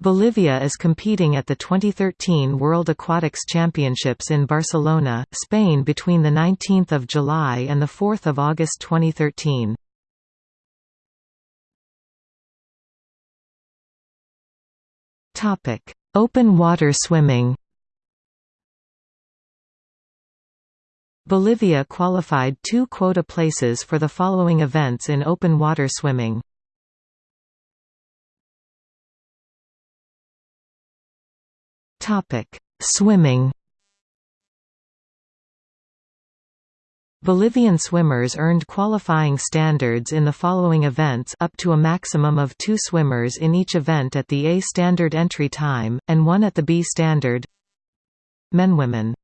Bolivia is competing at the 2013 World Aquatics Championships in Barcelona, Spain between 19 July and 4 August 2013. Open water swimming Bolivia qualified two quota places for the following events in open water swimming. Topic: Swimming. Bolivian swimmers earned qualifying standards in the following events up to a maximum of two swimmers in each event at the A standard entry time, and one at the B standard Men Women